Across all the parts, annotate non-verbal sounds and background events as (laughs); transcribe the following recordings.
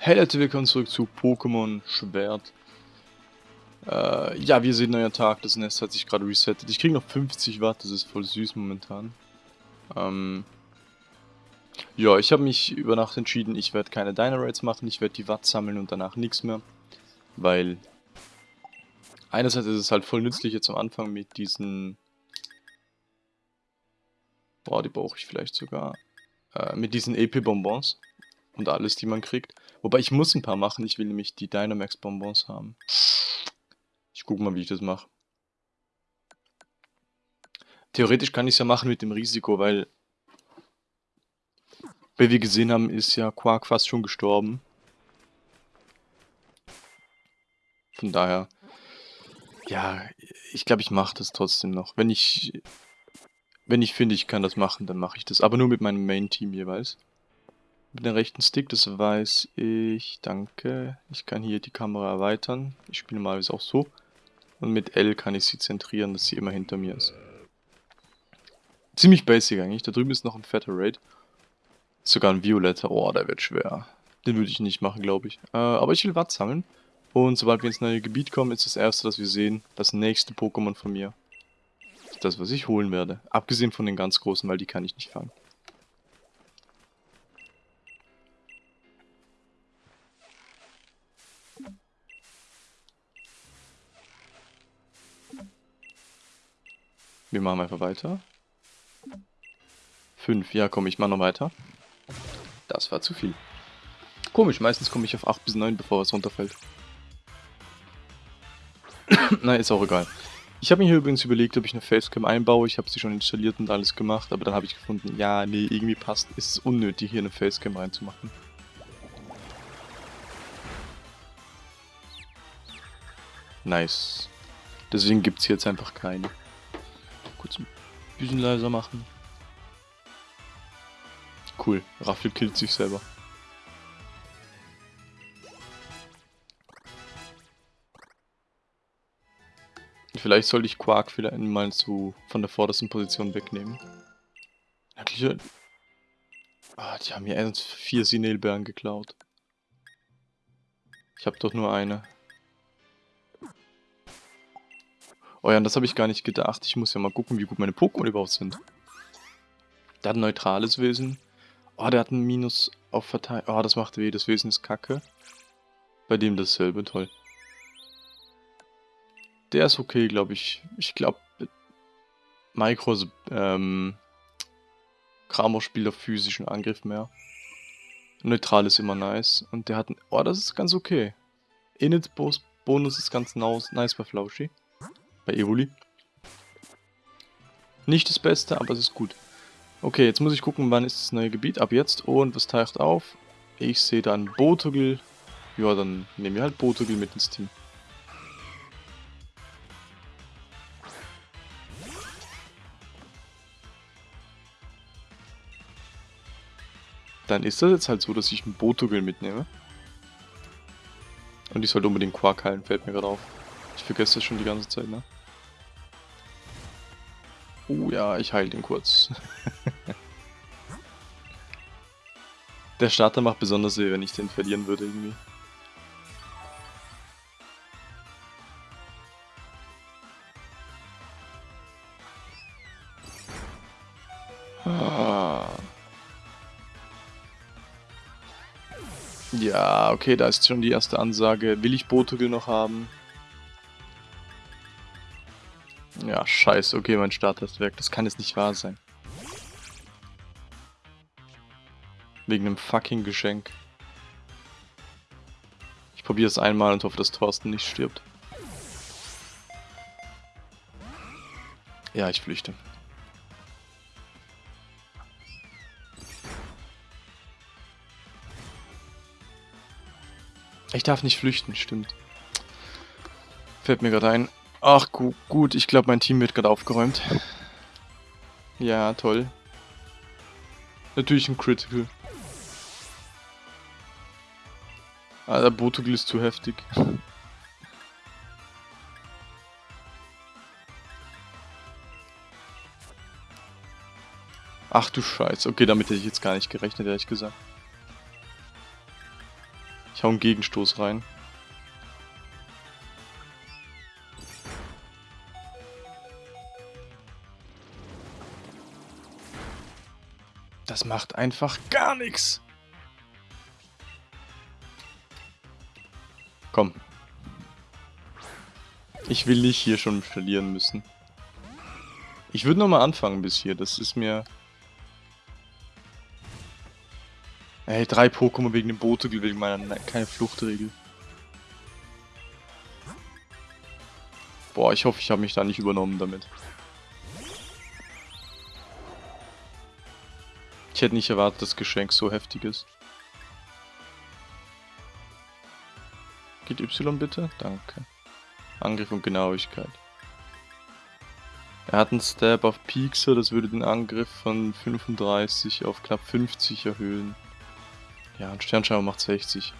Hey Leute, willkommen zurück zu Pokémon Schwert. Äh, ja, wir sehen neuer Tag, das Nest hat sich gerade resettet. Ich kriege noch 50 Watt, das ist voll süß momentan. Ähm, ja, ich habe mich über Nacht entschieden, ich werde keine Dynarates machen, ich werde die Watt sammeln und danach nichts mehr. Weil, einerseits ist es halt voll nützlich jetzt am Anfang mit diesen... Boah, die brauche ich vielleicht sogar. Äh, mit diesen EP-Bonbons und alles, die man kriegt. Wobei ich muss ein paar machen, ich will nämlich die Dynamax Bonbons haben. Ich gucke mal, wie ich das mache. Theoretisch kann ich es ja machen mit dem Risiko, weil... Wie wir gesehen haben, ist ja Quark fast schon gestorben. Von daher... Ja, ich glaube, ich mache das trotzdem noch. Wenn ich... Wenn ich finde, ich kann das machen, dann mache ich das. Aber nur mit meinem Main-Team jeweils. Mit dem rechten Stick, das weiß ich. Danke. Ich kann hier die Kamera erweitern. Ich spiele mal auch so. Und mit L kann ich sie zentrieren, dass sie immer hinter mir ist. Ziemlich basic eigentlich. Da drüben ist noch ein fetter Raid. Sogar ein Violetter. Oh, der wird schwer. Den würde ich nicht machen, glaube ich. Äh, aber ich will Watt sammeln. Und sobald wir ins neue Gebiet kommen, ist das erste, das wir sehen, das nächste Pokémon von mir. Das, was ich holen werde. Abgesehen von den ganz großen, weil die kann ich nicht fangen. Wir machen einfach weiter. 5, ja komm, ich mach noch weiter. Das war zu viel. Komisch, meistens komme ich auf 8 bis 9, bevor was runterfällt. (coughs) Nein, ist auch egal. Ich habe mir hier übrigens überlegt, ob ich eine Facecam einbaue. Ich habe sie schon installiert und alles gemacht, aber dann habe ich gefunden, ja, nee, irgendwie passt, ist es unnötig, hier eine Facecam reinzumachen. Nice. Deswegen gibt es jetzt einfach keine. Bisschen leiser machen. Cool, Raffel killt sich selber. Vielleicht sollte ich Quark vielleicht mal so von der vordersten Position wegnehmen. Eigentlich... Ah, die haben mir erst vier Sinelbeeren geklaut. Ich habe doch nur eine. Oh ja, das habe ich gar nicht gedacht. Ich muss ja mal gucken, wie gut meine Pokémon überhaupt sind. Der hat ein neutrales Wesen. Oh, der hat ein Minus auf Verteidigung. Oh, das macht weh. Das Wesen ist kacke. Bei dem dasselbe. Toll. Der ist okay, glaube ich. Ich glaube, Micro ähm, Kramo spielt auf physischen Angriff mehr. Neutral ist immer nice. Und der hat ein... Oh, das ist ganz okay. Init Bonus ist ganz nice bei Flauschi bei Evoli. Nicht das Beste, aber es ist gut. Okay, jetzt muss ich gucken, wann ist das neue Gebiet. Ab jetzt. Und was taucht auf? Ich sehe dann Botogel. Ja, dann nehmen wir halt Botogel mit ins Team. Dann ist das jetzt halt so, dass ich einen Botogel mitnehme. Und ich sollte unbedingt Quark heilen, fällt mir gerade auf. Ich vergesse das schon die ganze Zeit, ne? Oh ja, ich heile den kurz. (laughs) Der Starter macht besonders weh, wenn ich den verlieren würde irgendwie. Ah. Ja, okay, da ist schon die erste Ansage. Will ich Botogel noch haben? Ja, scheiße. Okay, mein Starter. Das kann jetzt nicht wahr sein. Wegen einem fucking Geschenk. Ich probiere es einmal und hoffe, dass Thorsten nicht stirbt. Ja, ich flüchte. Ich darf nicht flüchten, stimmt. Fällt mir gerade ein. Ach gu gut, ich glaube mein Team wird gerade aufgeräumt. Ja, toll. Natürlich ein Critical. Ah, der Botugel ist zu heftig. Ach du Scheiße. Okay, damit hätte ich jetzt gar nicht gerechnet, ehrlich gesagt. Ich hau einen Gegenstoß rein. Das macht einfach gar nichts. Komm. Ich will nicht hier schon verlieren müssen. Ich würde nochmal anfangen bis hier. Das ist mir... Ey, drei Pokémon wegen dem Bote, wegen meiner... Nein, keine Fluchtregel. Boah, ich hoffe, ich habe mich da nicht übernommen damit. Ich hätte nicht erwartet, dass das Geschenk so heftig ist. Geht Y bitte? Danke. Angriff und Genauigkeit. Er hat einen Stab auf Piekser, das würde den Angriff von 35 auf knapp 50 erhöhen. Ja, ein Sternschauer macht 60.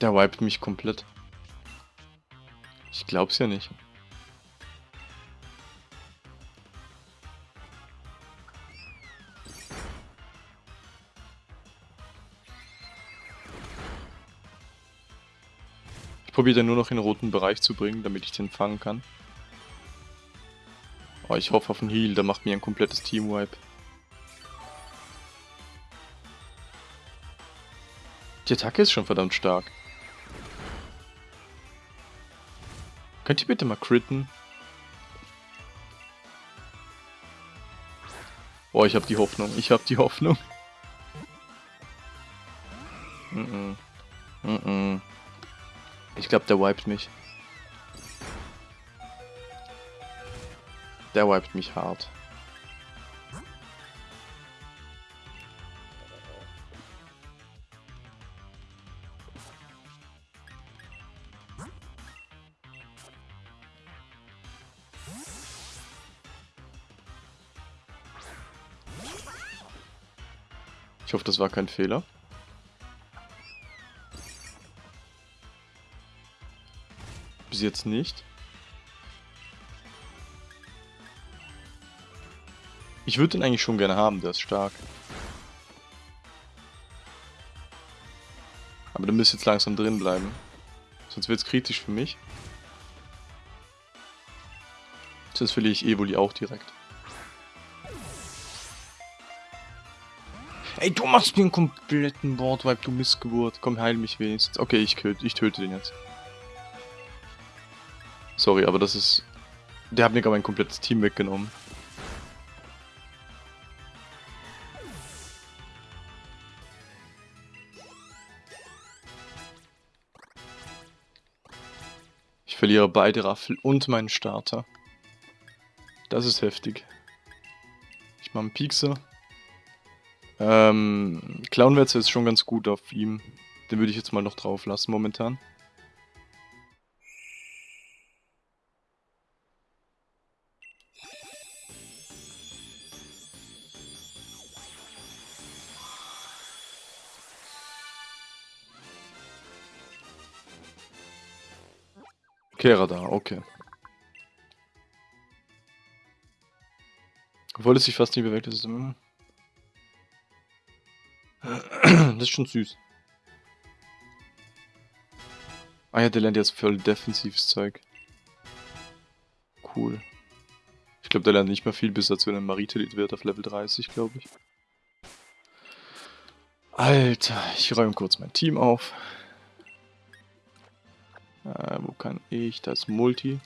Der wiped mich komplett. Ich glaub's ja nicht. Ich probiere den nur noch in den roten Bereich zu bringen, damit ich den fangen kann. Oh, ich hoffe auf einen Heal, der macht mir ein komplettes Team-Wipe. Die Attacke ist schon verdammt stark. Könnt ihr bitte mal critten? Boah, ich hab die Hoffnung. Ich hab die Hoffnung. Mm -mm. Mm. Ich glaube, der wiped mich. Der wiped mich hart. Hoffe, das war kein Fehler. Bis jetzt nicht. Ich würde den eigentlich schon gerne haben, der ist stark. Aber der müsste jetzt langsam drin bleiben. Sonst wird es kritisch für mich. Sonst verliere ich Evoli auch direkt. Ey, du machst mir einen kompletten Boardwipe, du Missgeburt. Komm, heil mich wenigstens. Okay, ich, ich töte den jetzt. Sorry, aber das ist... Der hat mir gar mein komplettes Team weggenommen. Ich verliere beide Raffel und meinen Starter. Das ist heftig. Ich mache einen Piekser. Ähm, Clownwetzer ist schon ganz gut auf ihm. Den würde ich jetzt mal noch drauf lassen momentan. Kehrer da, okay. Obwohl es sich fast nicht bewegt, ist es... das ist schon süß. Ah ja, der lernt jetzt voll defensives Zeug. Cool. Ich glaube, der lernt nicht mehr viel, bis er zu einem Maritelit wird auf Level 30, glaube ich. Alter, ich räume kurz mein Team auf. Äh, wo kann ich? Da ist Multi.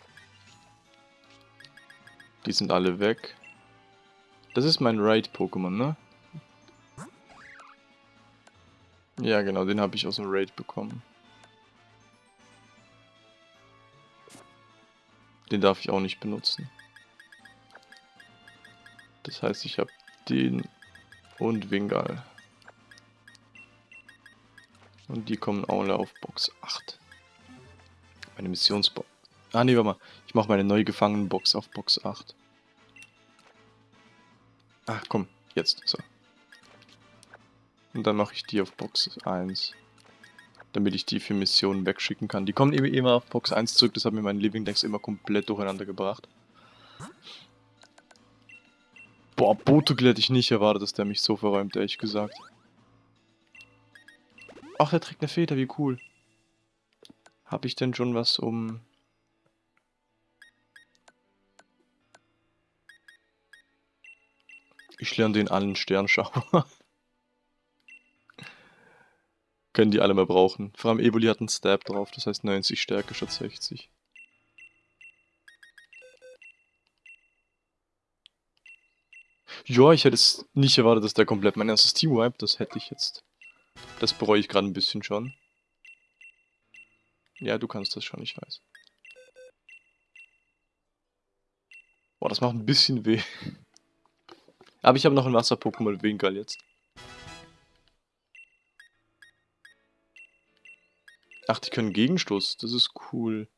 Die sind alle weg. Das ist mein Raid-Pokémon, ne? Ja, genau, den habe ich aus dem Raid bekommen. Den darf ich auch nicht benutzen. Das heißt, ich habe den und Wingal. Und die kommen alle auf Box 8. Meine Missionsbox. Ah, nee, warte mal. Ich mache meine neue Gefangenenbox auf Box 8. Ach, komm. Jetzt. So. Und dann mache ich die auf Box 1. Damit ich die für Missionen wegschicken kann. Die kommen eben immer auf Box 1 zurück, das hat mir meinen Living Decks immer komplett durcheinander gebracht. Boah, Botugel hätte ich nicht erwartet, dass der mich so verräumt, ehrlich gesagt. Ach, der trägt eine Feder, wie cool. Habe ich denn schon was um... Ich lerne den allen Sternschauer. Können die alle mal brauchen. Vor allem Evoli hat einen Stab drauf, das heißt 90 Stärke statt 60. Ja, ich hätte es nicht erwartet, dass der komplett mein erstes Team wipe, das hätte ich jetzt. Das bereue ich gerade ein bisschen schon. Ja, du kannst das schon, ich weiß. Boah, das macht ein bisschen weh. (laughs) Aber ich habe noch ein Wasser-Pokémon Winkel jetzt. Ach, die können Gegenstoß. Das ist cool.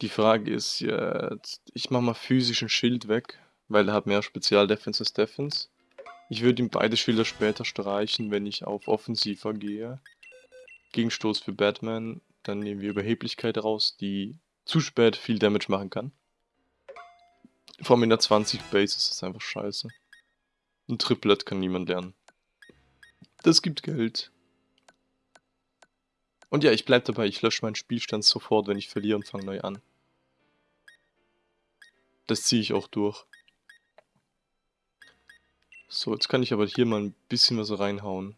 Die Frage ist jetzt... Ich mache mal physischen Schild weg, weil er hat mehr Spezial-Defense als Defense. Ich würde ihm beide Schilder später streichen, wenn ich auf Offensiver gehe. Gegenstoß für Batman. Dann nehmen wir Überheblichkeit raus, die zu spät viel Damage machen kann. Vor allem in der 20 Base ist das einfach scheiße. Ein Triplet kann niemand lernen. Das gibt Geld. Und ja, ich bleib dabei, ich lösche meinen Spielstand sofort, wenn ich verliere und fange neu an. Das ziehe ich auch durch. So, jetzt kann ich aber hier mal ein bisschen was reinhauen.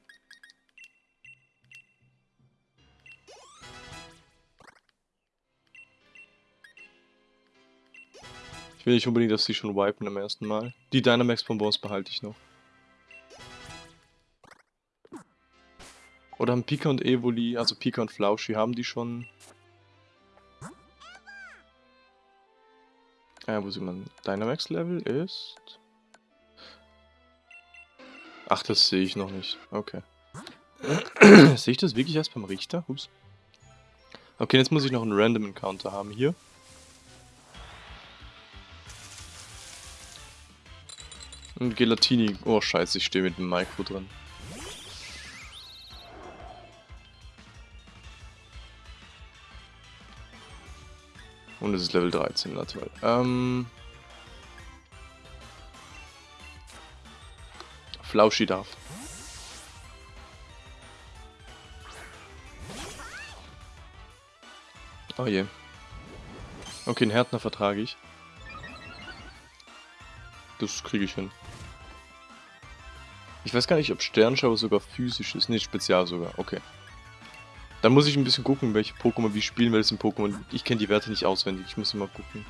Ich will nicht unbedingt, dass sie schon wipen am ersten Mal. Die Dynamax-Bonbons behalte ich noch. Oder haben Pika und Evoli, also Pika und Flauschi, haben die schon... Ah, wo sieht man? Dynamax-Level ist... Ach, das sehe ich noch nicht. Okay. (clears throat) sehe ich das wirklich erst beim Richter? Ups. Okay, jetzt muss ich noch einen Random Encounter haben hier. Und Gelatini. Oh, scheiße, ich stehe mit dem Micro drin. Und es ist Level 13, natürlich. Ähm. Flauschi darf. Oh je. Okay, einen Härtner vertrage ich. Das kriege ich hin. Ich weiß gar nicht, ob Sternschauer sogar physisch ist. Ne, spezial sogar. Okay. Dann muss ich ein bisschen gucken, welche Pokémon wie spielen, weil es sind Pokémon. Ich kenne die Werte nicht auswendig, ich muss immer gucken.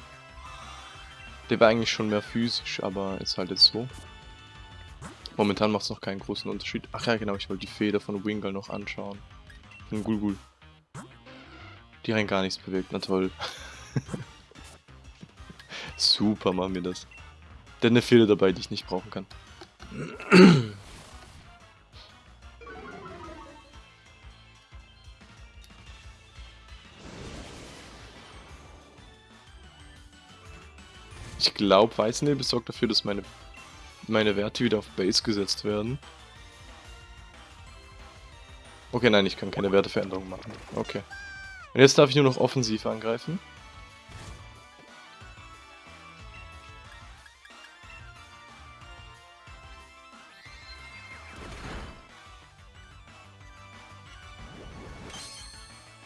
Der war eigentlich schon mehr physisch, aber ist halt jetzt so. Momentan macht es noch keinen großen Unterschied. Ach ja, genau, ich wollte die Feder von Wingull noch anschauen. Von Gulgul. Die rein gar nichts bewegt, na toll. (laughs) Super machen wir das. Denn eine Feder dabei, die ich nicht brauchen kann. (clears throat) Ich glaube, Weißnebel sorgt dafür, dass meine, meine Werte wieder auf Base gesetzt werden. Okay, nein, ich kann keine Werteveränderung machen. Okay. Und jetzt darf ich nur noch offensiv angreifen.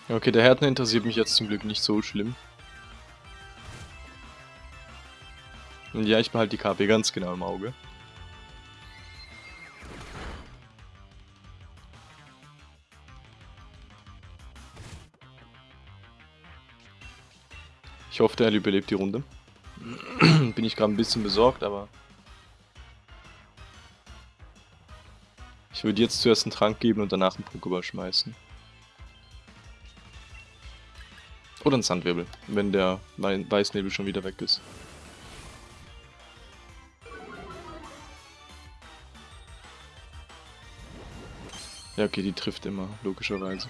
Okay, der Härten interessiert mich jetzt zum Glück nicht so schlimm. Ja, ich behalte die KP ganz genau im Auge. Ich hoffe, der überlebt die Runde. (clears throat) Bin ich gerade ein bisschen besorgt, aber... Ich würde jetzt zuerst einen Trank geben und danach einen Pokéball schmeißen. Oder einen Sandwirbel, wenn der Weißnebel schon wieder weg ist. Ja, okay, die trifft immer, logischerweise.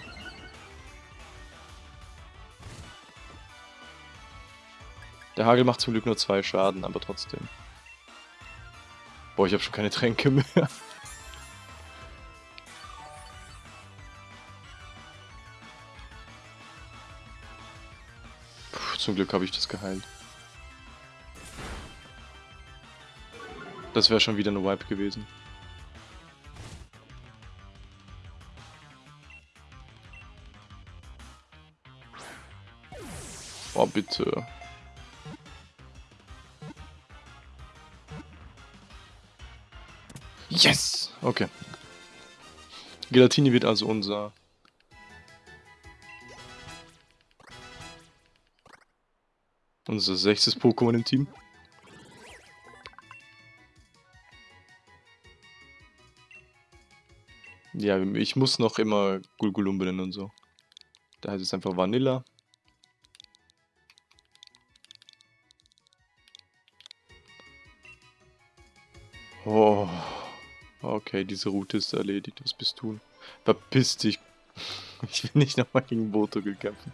Der Hagel macht zum Glück nur zwei Schaden, aber trotzdem. Boah, ich habe schon keine Tränke mehr. Puh, Zum Glück habe ich das geheilt. Das wäre schon wieder eine Wipe gewesen. Bitte. Yes! Okay. Gelatini wird also unser... Unser sechstes Pokémon im Team. Ja, ich muss noch immer Gulgulum benennen und so. Da heißt es einfach Vanilla. Okay, diese Route ist erledigt. Was bist du? Verpiss dich. (laughs) Ich will nicht nochmal gegen Boto kämpfen.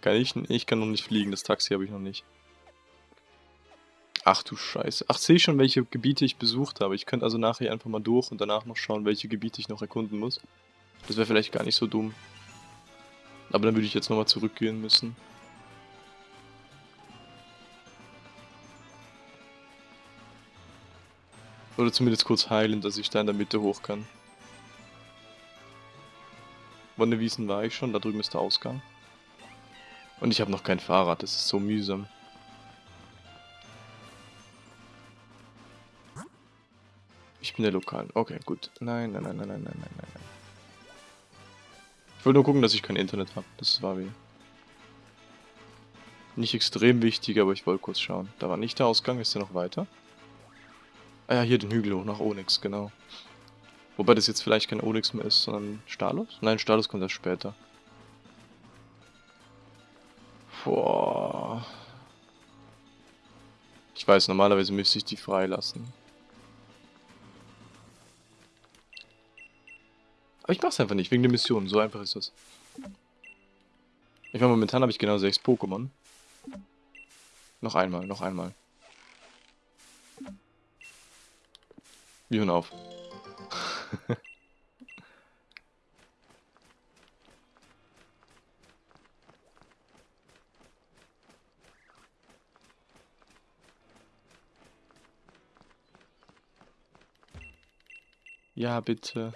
Kann ich? Ich kann noch nicht fliegen. Das Taxi habe ich noch nicht. Ach du Scheiße. Ach, sehe ich schon, welche Gebiete ich besucht habe. Ich könnte also nachher einfach mal durch und danach noch schauen, welche Gebiete ich noch erkunden muss. Das wäre vielleicht gar nicht so dumm. Aber dann würde ich jetzt nochmal zurückgehen müssen. Oder zumindest kurz heilen, dass ich da in der Mitte hoch kann. Wonnewiesen war ich schon, da drüben ist der Ausgang. Und ich habe noch kein Fahrrad, das ist so mühsam. Ich bin der Lokalen. Okay, gut. Nein, nein, nein, nein, nein, nein, nein, nein. Ich wollte nur gucken, dass ich kein Internet habe. Das war wie... Nicht extrem wichtig, aber ich wollte kurz schauen. Da war nicht der Ausgang, ist der noch weiter? Ah ja, hier den Hügel hoch nach Onyx, genau. Wobei das jetzt vielleicht kein Onyx mehr ist, sondern Stalos? Nein, Stalos kommt erst später. Boah. Ich weiß, normalerweise müsste ich die freilassen. Aber ich mach's einfach nicht, wegen der Mission. So einfach ist das. Ich meine, momentan habe ich genau sechs Pokémon. Noch einmal, noch einmal. Wir hören auf. (laughs) ja, bitte.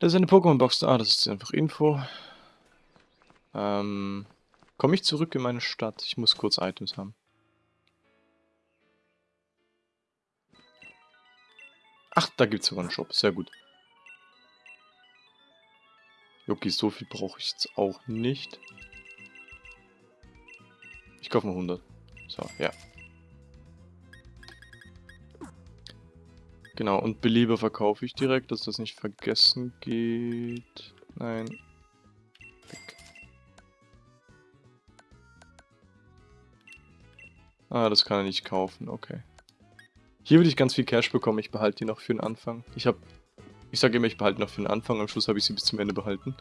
Das ist eine Pokémon-Box da, das ist einfach Info. Ähm, komme ich zurück in meine Stadt? Ich muss kurz Items haben. Ach, da gibt es sogar einen Shop. Sehr gut. Okay, so viel brauche ich jetzt auch nicht. Ich kaufe mal 100. So, ja. Genau, und Belieber verkaufe ich direkt, dass das nicht vergessen geht. Nein. Weg. Ah, das kann er nicht kaufen, okay. Hier würde ich ganz viel Cash bekommen, ich behalte die noch für den Anfang. Ich habe, ich sage immer, ich behalte noch für den Anfang, am Schluss habe ich sie bis zum Ende behalten.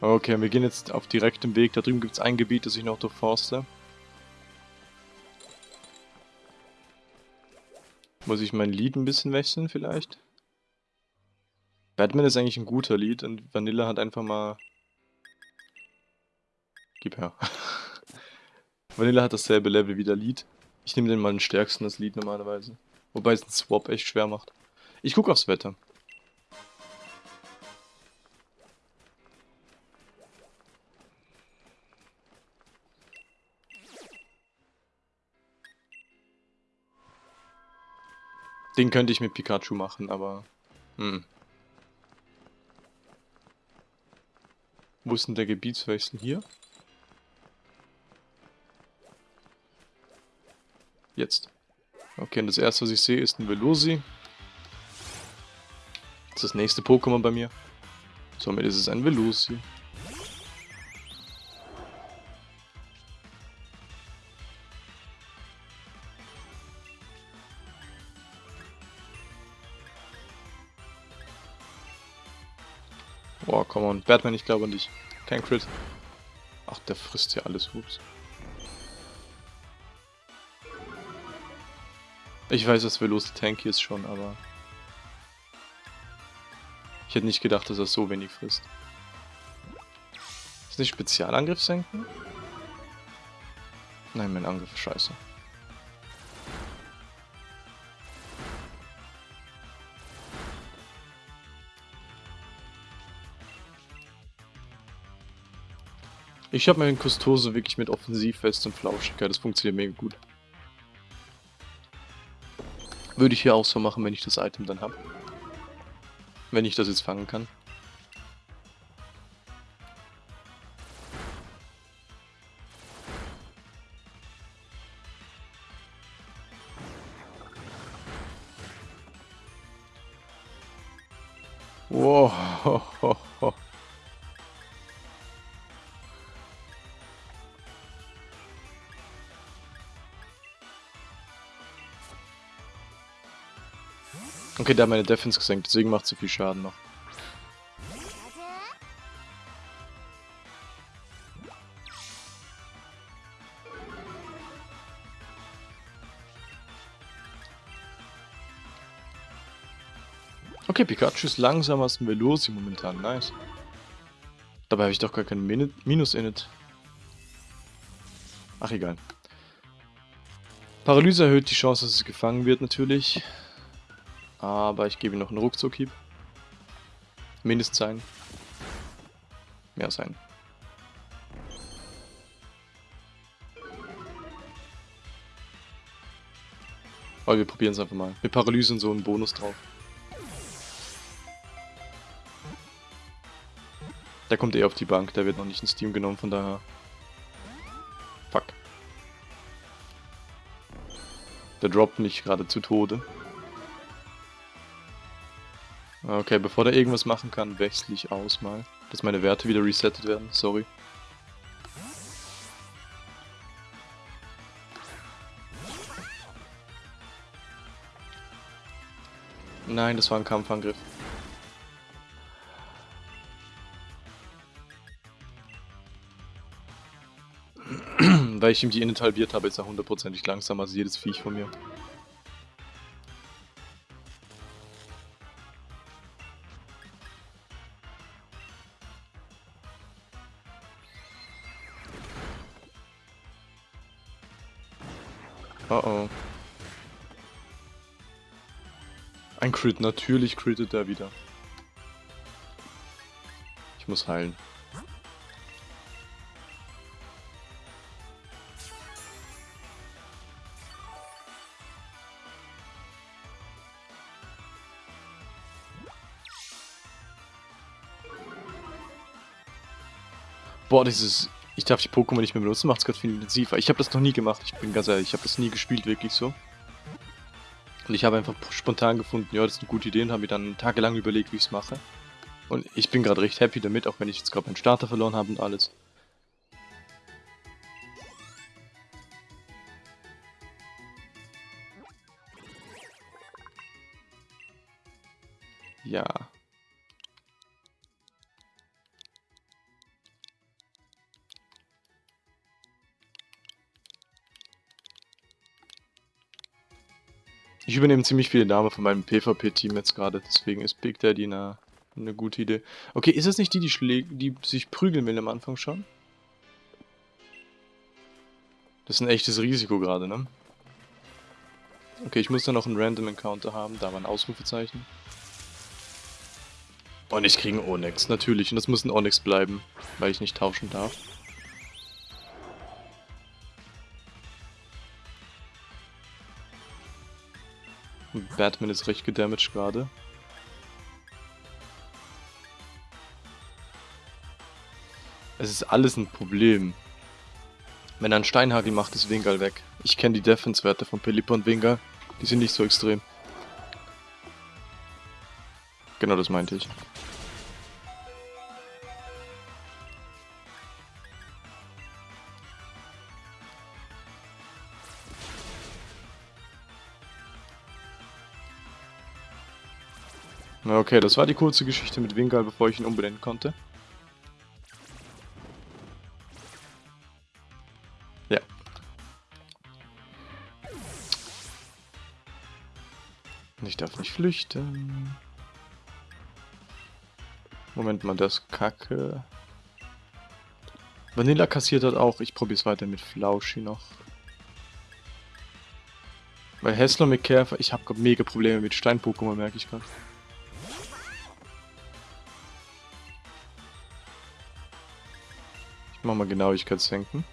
Okay, wir gehen jetzt auf direktem Weg. Da drüben gibt es ein Gebiet, das ich noch durchforste. Muss ich mein Lied ein bisschen wechseln vielleicht? Batman ist eigentlich ein guter Lied und Vanilla hat einfach mal... Gib her. (laughs) Vanilla hat dasselbe Level wie der Lied. Ich nehme den mal den stärksten, das Lied normalerweise. Wobei es ein Swap echt schwer macht. Ich gucke aufs Wetter. Den könnte ich mit Pikachu machen, aber... Hm. Wo ist denn der Gebietswechsel hier? Jetzt. Okay, und das erste, was ich sehe, ist ein Velosi. Das ist das nächste Pokémon bei mir. Somit ist es ein Velosi. On. Batman, ich glaube an dich. Kein Crit. Ach, der frisst ja alles. Ups. Ich weiß, dass Veloz tanky ist schon, aber... Ich hätte nicht gedacht, dass er so wenig frisst. Ist nicht Spezialangriff senken? Nein, mein Angriff ist scheiße. Ich habe meinen Kustose wirklich mit Offensiv fest und Flauschigkeit. Das funktioniert mega gut. Würde ich hier auch so machen, wenn ich das Item dann habe. Wenn ich das jetzt fangen kann. Okay, der hat meine Defense gesenkt, deswegen macht so viel Schaden noch. Okay, Pikachu ist langsamer als ein Velosi momentan, nice. Dabei habe ich doch gar kein Min Minus in it. Ach, egal. Paralyse erhöht die Chance, dass es gefangen wird, natürlich. Aber ich gebe ihm noch einen Ruckzuck-Hieb. Mindest sein. Mehr sein. Aber wir probieren es einfach mal. Mit Paralyse so einen Bonus drauf. Der kommt eh auf die Bank, der wird noch nicht ins Team genommen, von daher... Fuck. Der droppt mich gerade zu Tode. Okay, bevor der irgendwas machen kann, wechsle ich aus mal. Dass meine Werte wieder resettet werden, sorry. Nein, das war ein Kampfangriff. (clears throat) Weil ich ihm die Init halbiert habe, ist er hundertprozentig langsamer als jedes Viech von mir. Crit, natürlich crittet er wieder. Ich muss heilen. Boah, dieses ich darf die Pokémon nicht mehr benutzen, macht es gerade viel intensiver. Ich habe das noch nie gemacht, ich bin ganz ehrlich, ich habe das nie gespielt, wirklich so. Und ich habe einfach spontan gefunden, ja, das ist eine gute Idee und habe mir dann tagelang überlegt, wie ich es mache. Und ich bin gerade recht happy damit, auch wenn ich jetzt gerade meinen Starter verloren habe und alles. Übernehme ziemlich viele Namen von meinem PvP-Team jetzt gerade, deswegen ist Big Daddy eine, eine gute Idee. Okay, ist es nicht die, die, die sich prügeln will am Anfang schon? Das ist ein echtes Risiko gerade, ne? Okay, ich muss da noch einen Random Encounter haben, da war ein Ausrufezeichen. Und ich kriege einen Onyx, natürlich. Und das muss ein Onyx bleiben, weil ich nicht tauschen darf. Batman ist recht gedamaged gerade. Es ist alles ein Problem. Wenn er einen Steinhagel macht, ist Wingal weg. Ich kenne die Defense-Werte von Pelipper und Wingal. Die sind nicht so extrem. Genau das meinte ich. Okay, das war die kurze Geschichte mit Wingal, bevor ich ihn umbenennen konnte. Ja. Ich darf nicht flüchten. Moment mal, das Kacke. Vanilla kassiert hat auch. Ich probiere es weiter mit Flauschi noch. Weil Hessler mit Käfer, ich habe mega Probleme mit Stein-Pokémon, merke ich gerade. Ich mach mal Genauigkeit senken.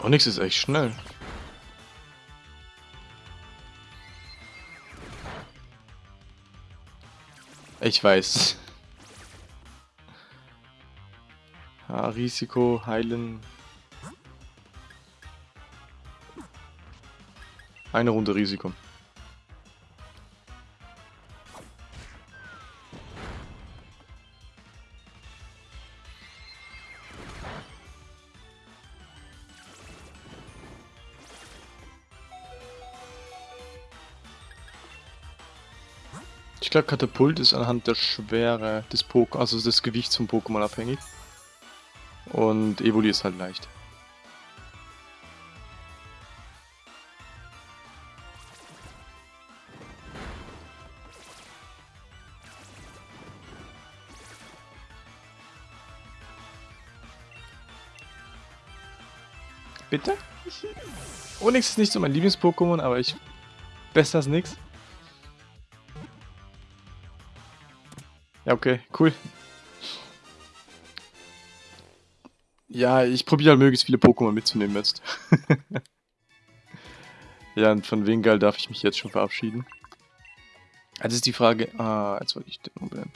Onyx ist echt schnell. Ich weiß. Ja, Risiko, heilen. Eine Runde Risiko. Katapult ist anhand der Schwere des Pokémon, also des Gewichts vom Pokémon abhängig. Und Evoli ist halt leicht. Bitte? Onyx ist nicht so mein Lieblings-Pokémon, aber ich... Besser als nix. Ja, okay, cool. Ja, ich probiere halt möglichst viele Pokémon mitzunehmen jetzt. (laughs) ja, und von Wingal darf ich mich jetzt schon verabschieden. Jetzt ist die Frage... Ah, jetzt wollte ich den umbenennen.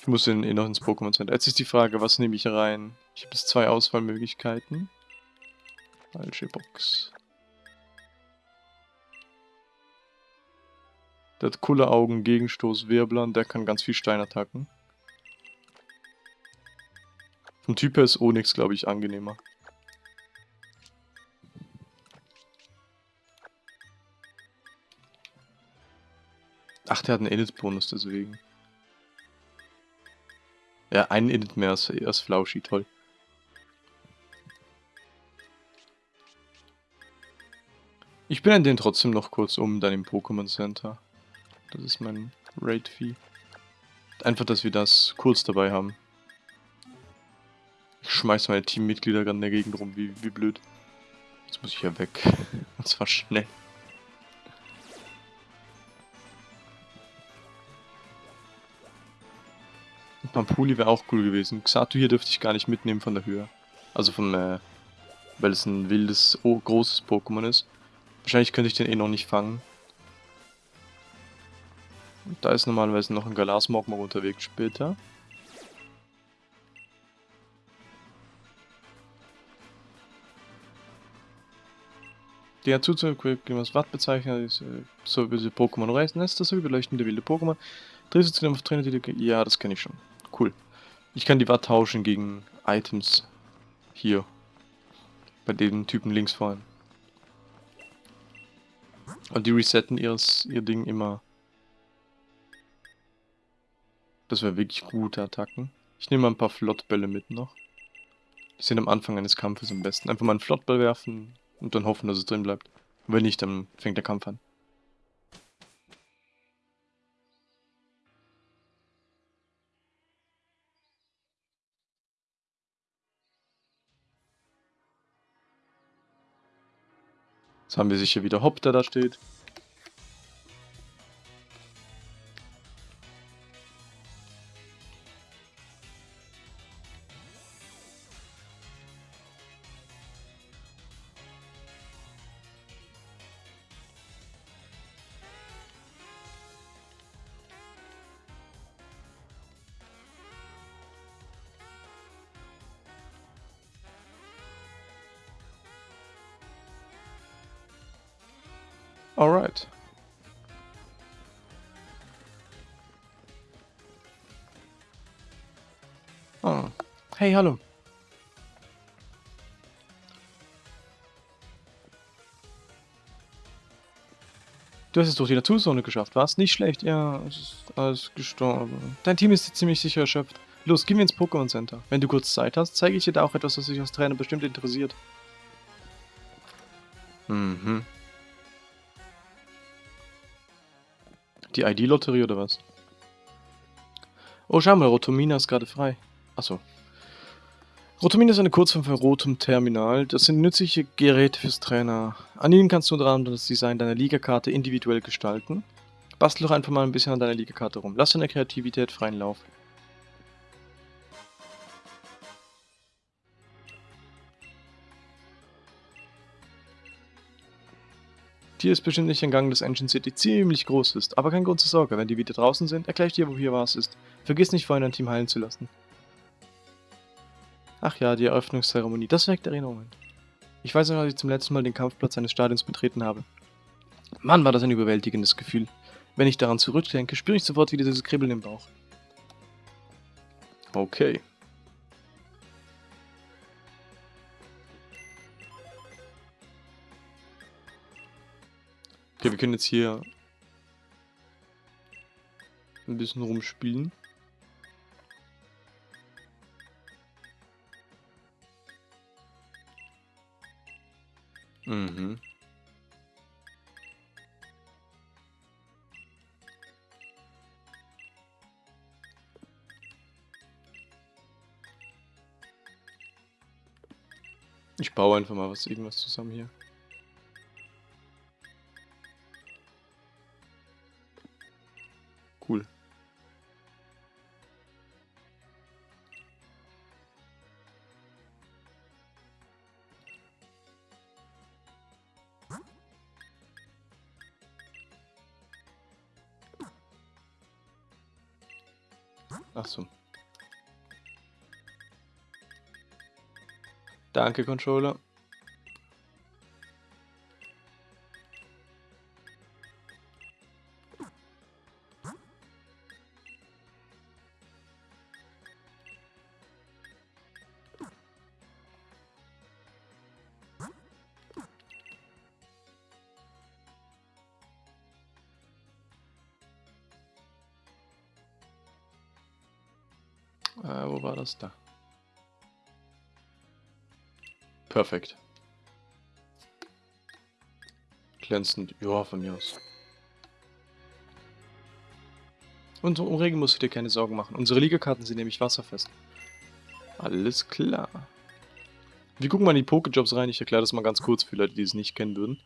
Ich muss ihn eh noch ins Pokémon Center. Jetzt ist die Frage, was nehme ich rein? Ich habe jetzt zwei Auswahlmöglichkeiten. Falsche Box. Der hat coole Augen, Gegenstoß, Wirbler und der kann ganz viel Stein attacken. Vom Typ her ist Onyx, glaube ich, angenehmer. Ach, der hat einen Init-Bonus deswegen. Ja, einen Init mehr als, als Flauschi, toll. Ich bin den trotzdem noch kurz um, dann im Pokémon Center. Das ist mein Raid-Fee. Einfach, dass wir das kurz dabei haben. Ich schmeiß meine Teammitglieder gerade in der Gegend rum, wie, wie blöd. Jetzt muss ich ja weg. (laughs) Und zwar schnell. Pampuli wäre auch cool gewesen. Xatu hier dürfte ich gar nicht mitnehmen von der Höhe. Also vom, äh, weil es ein wildes, großes Pokémon ist. Wahrscheinlich könnte ich den eh noch nicht fangen. Da ist normalerweise noch ein Galasmogma unterwegs später. Hat zuzüglich was Watt bezeichnet, ist, äh, so wie sie Pokémon reisen lässt, das überleuchtende wilde Pokémon. Drehst du zu dem Trainer, die Ja, das kenne ich schon. Cool. Ich kann die Watt tauschen gegen Items. Hier. Bei dem Typen links vorhin. Und die resetten ihres, ihr Ding immer Das wäre wirklich gute Attacken. Ich nehme mal ein paar Flottbälle mit noch. Die sind am Anfang eines Kampfes am besten. Einfach mal einen Flottball werfen und dann hoffen, dass es drin bleibt. Wenn nicht, dann fängt der Kampf an. Jetzt haben wir sicher wieder Hopp, der da steht. Alright. Ah. Hey, hallo. Du hast es durch die Naturzone geschafft, warst nicht schlecht. Ja, es ist alles gestorben. Dein Team ist ziemlich sicher erschöpft. Los, gehen wir ins Pokémon Center. Wenn du kurz Zeit hast, zeige ich dir da auch etwas, was dich als Trainer bestimmt interessiert. Mhm. Die ID-Lotterie oder was? Oh, schau mal, Rotomina ist gerade frei. Achso. Rotomina ist eine Kurzform für Rotom Terminal. Das sind nützliche Geräte fürs Trainer. An ihnen kannst du unter anderem das Design deiner Ligakarte individuell gestalten. Bastel doch einfach mal ein bisschen an deiner Ligakarte rum. Lass deine Kreativität freien Lauf. Hier ist bestimmt nicht ein Gang des Engine City ziemlich groß ist, aber kein Grund zur Sorge, wenn die wieder draußen sind, erkläre ich dir, wo hier was ist. Vergiss nicht vorhin ein Team heilen zu lassen. Ach ja, die Eröffnungszeremonie, das weckt Erinnerungen. Ich weiß noch, als ich zum letzten Mal den Kampfplatz eines Stadions betreten habe. Mann, war das ein überwältigendes Gefühl. Wenn ich daran zurückdenke, spüre ich sofort wieder dieses Kribbeln im Bauch. Okay. Können jetzt hier ein bisschen rumspielen. Mhm. Ich baue einfach mal was irgendwas zusammen hier. Ach so. Danke, Controller. Äh, wo war das da? Perfekt. Glänzend. Ja, von mir aus. Und um Regen musst du dir keine Sorgen machen. Unsere Ligakarten sind nämlich wasserfest. Alles klar. Wir gucken mal in die Pokejobs rein. Ich erkläre das mal ganz kurz für Leute, die es nicht kennen würden.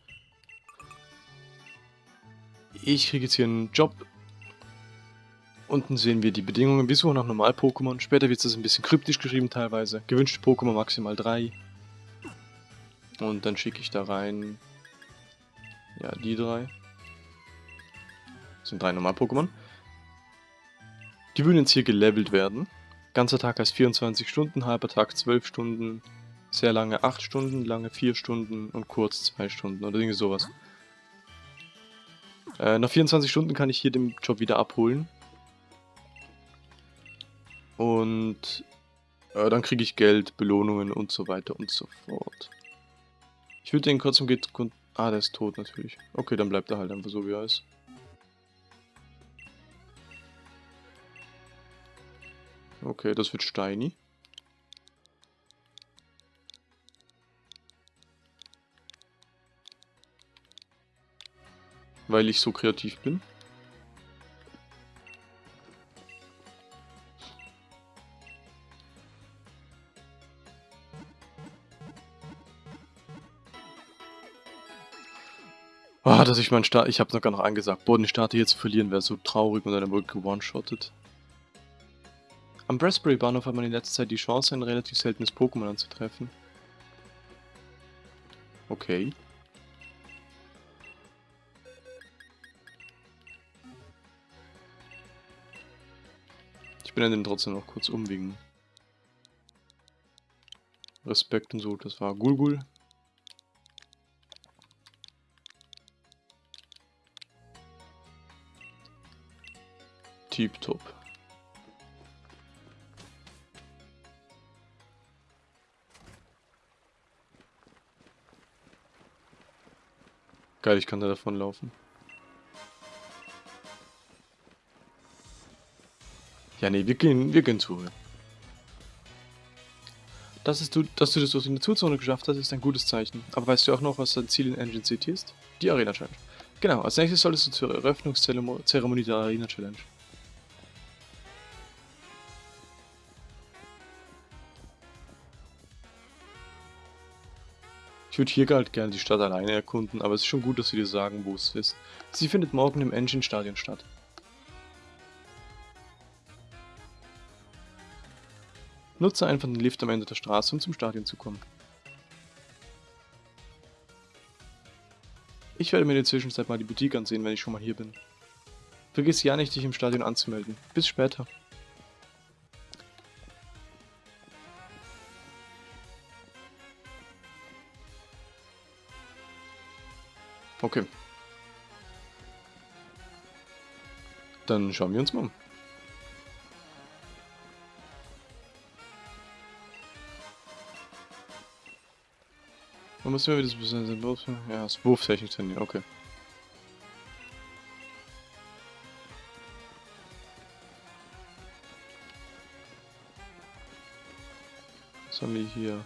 Ich kriege jetzt hier einen Job Unten sehen wir die Bedingungen. Wir suchen nach Normal-Pokémon. Später wird es ein bisschen kryptisch geschrieben teilweise. Gewünschte Pokémon maximal 3. Und dann schicke ich da rein... Ja, die drei. Das sind drei Normal-Pokémon. Die würden jetzt hier gelevelt werden. Ganzer Tag heißt 24 Stunden, halber Tag 12 Stunden, sehr lange 8 Stunden, lange 4 Stunden und kurz 2 Stunden oder irgendwie sowas. Äh, nach 24 Stunden kann ich hier den Job wieder abholen. Und äh, dann kriege ich Geld, Belohnungen und so weiter und so fort. Ich würde den kurz um geht... Ah, der ist tot natürlich. Okay, dann bleibt er halt einfach so, wie er ist. Okay, das wird Steini. Weil ich so kreativ bin. Dass ich meinen Start, ich habe sogar noch angesagt, boah, den Starter hier zu verlieren wäre so traurig und dann wurde gewone-shottet. Am Raspberry Bahnhof hat man in letzter Zeit die Chance, ein relativ seltenes Pokémon anzutreffen. Okay. Ich bin den trotzdem noch kurz um Respekt und so. Das war Gulgul. Tip-top. Geil, ich kann da davon laufen. Ja, nee, wir gehen, wir gehen zu. Das ist du, dass du das durch die Naturzone geschafft hast, ist ein gutes Zeichen. Aber weißt du auch noch, was dein Ziel in Engine City ist? Die Arena Challenge. Genau, als nächstes solltest du zur Eröffnungszeremonie der Arena Challenge. Ich würde hier halt gerne die Stadt alleine erkunden, aber es ist schon gut, dass sie dir sagen, wo es ist. Sie findet morgen im Engine Stadion statt. Nutze einfach den Lift am Ende der Straße, um zum Stadion zu kommen. Ich werde mir in der Zwischenzeit mal die Boutique ansehen, wenn ich schon mal hier bin. Vergiss ja nicht, dich im Stadion anzumelden. Bis später. Okay. Dann schauen wir uns mal um. Man muss immer wieder das Wurf... Ja, das Wurftechnik trainieren, okay. Was haben wir hier?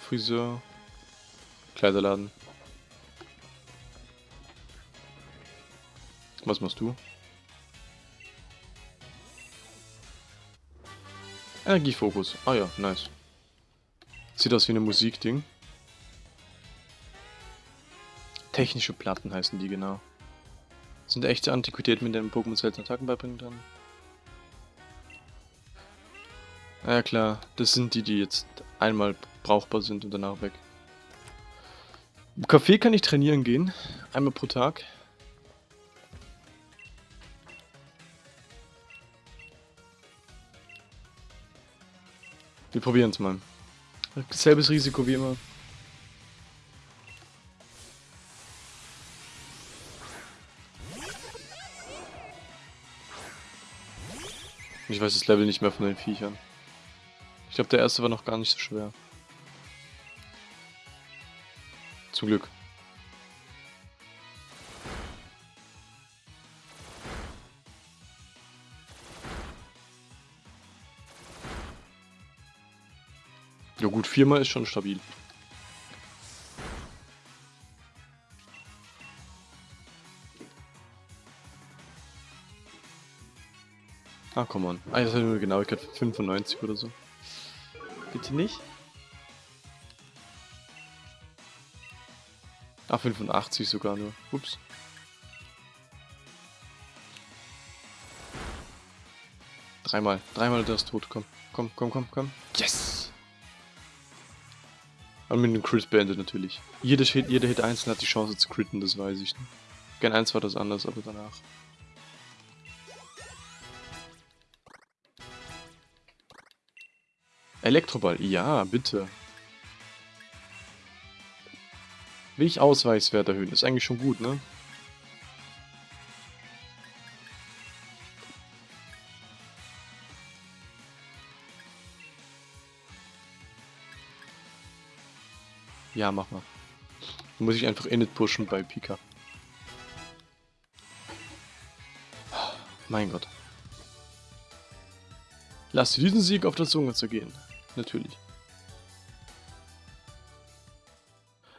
Friseur. Kleiderladen. Was machst du? Energiefokus. Ah ja, nice. Sieht aus wie ein Musikding. Technische Platten heißen die genau. Sind echte Antiquitäten, mit denen Pokémon seltene Attacken beibringen kann. Ja klar, das sind die, die jetzt einmal brauchbar sind und danach weg. Im Café kann ich trainieren gehen. Einmal pro Tag. Wir probieren es mal. Selbes Risiko wie immer. Ich weiß das Level nicht mehr von den Viechern. Ich glaube, der erste war noch gar nicht so schwer. Zum Glück. Gut, viermal ist schon stabil. Ah, komm on. Ah, das hat nur eine Genauigkeit von 95 oder so. Bitte nicht? Ah, 85 sogar nur. Ups. Dreimal. Dreimal der ist tot. Komm. Komm, komm, komm, komm. Yes! Und mit dem Crit beendet natürlich. Jeder Hit, jeder Hit einzeln hat die Chance zu critten, das weiß ich. Gen 1 war das anders, aber danach. Elektroball, ja, bitte. Will ich Ausweichswert erhöhen? Ist eigentlich schon gut, ne? Ja, mach mal. Dann muss ich einfach Init pushen bei Pika. Mein Gott. Lass diesen Sieg auf der Zunge zergehen natürlich.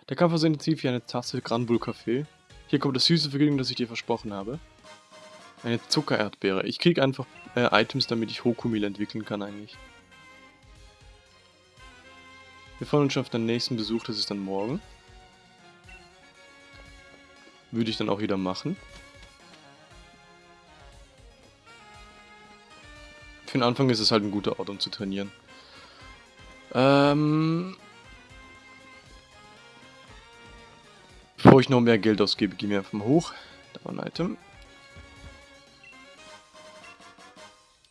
Der Kampf war so intensiv wie eine Tasse Granbull Kaffee. Hier kommt das süße Vergnügen, das ich dir versprochen habe. Eine Zuckererdbeere. Ich krieg einfach äh, Items, damit ich Hokumil entwickeln kann eigentlich. Wir freuen uns schon auf den nächsten Besuch, das ist dann morgen. Würde ich dann auch wieder machen. Für den Anfang ist es halt ein guter Ort, um zu trainieren. Ähm... Bevor ich noch mehr Geld ausgebe, gehen wir einfach mal hoch. Da war ein Item.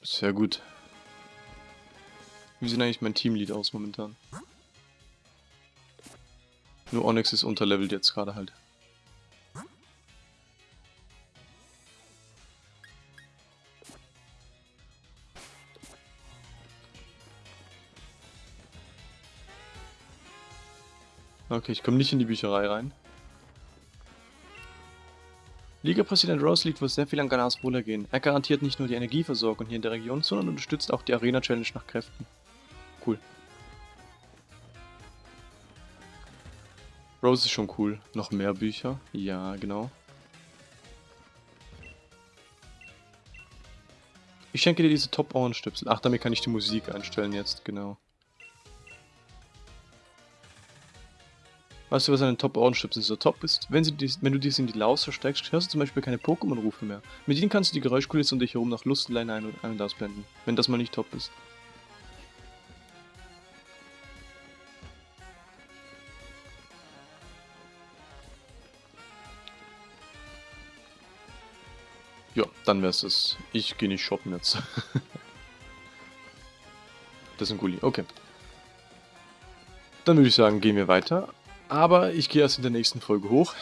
Sehr gut. Wie sieht eigentlich mein Teamlead aus momentan? Nur Onyx ist unterlevelt jetzt gerade halt. Okay, ich komme nicht in die Bücherei rein. Liga-Präsident Rose liegt wohl sehr viel an Ganas Bruder gehen. Er garantiert nicht nur die Energieversorgung hier in der Region, sondern unterstützt auch die Arena-Challenge nach Kräften. Cool. Rose ist schon cool. Noch mehr Bücher? Ja, genau. Ich schenke dir diese Top-Ohrenstöpsel. Ach, damit kann ich die Musik einstellen jetzt, genau. Weißt du, was an den Top-Ohrenstöpseln so top ist? Wenn, dies, wenn du dies in die Laus versteckst, hörst du zum Beispiel keine Pokémon-Rufe mehr. Mit ihnen kannst du die Geräuschkulisse um dich herum nach Lustlein ein- und, ein und ausblenden, wenn das mal nicht top ist. Dann wär's es. Ich gehe nicht shoppen jetzt. (laughs) das ist ein Gulli, okay. Dann würde ich sagen, gehen wir weiter. Aber ich gehe erst in der nächsten Folge hoch.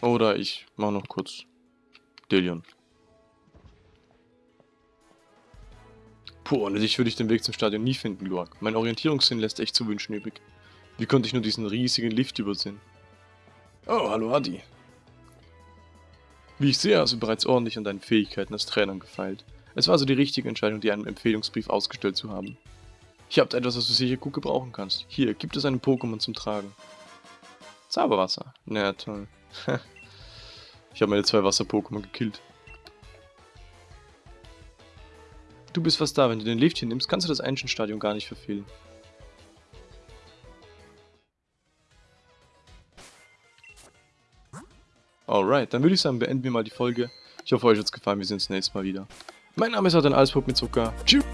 Oder ich mache noch kurz Delion. Puh, ohne dich würde ich den Weg zum Stadion nie finden, Luak. Mein Orientierungssinn lässt echt zu wünschen übrig. Wie konnte ich nur diesen riesigen Lift übersehen? Oh, hallo Adi. Wie ich sehe, hast du bereits ordentlich an deinen Fähigkeiten als Trainer gefeilt. Es war also die richtige Entscheidung, dir einen Empfehlungsbrief ausgestellt zu haben. Ich habe etwas, was du sicher gut gebrauchen kannst. Hier, gibt es einen Pokémon zum Tragen. Zauberwasser. Na ja, toll. (laughs) ich habe meine zwei Wasser-Pokémon gekillt. Du bist fast da. Wenn du den Lift hier nimmst, kannst du das Ancient-Stadion gar nicht verfehlen. Alright, dann würde ich sagen, beenden wir mal die Folge. Ich hoffe, euch hat es gefallen. Wir sehen uns nächstes Mal wieder. Mein Name ist Adrian Alsburg mit Zucker. Tschüss.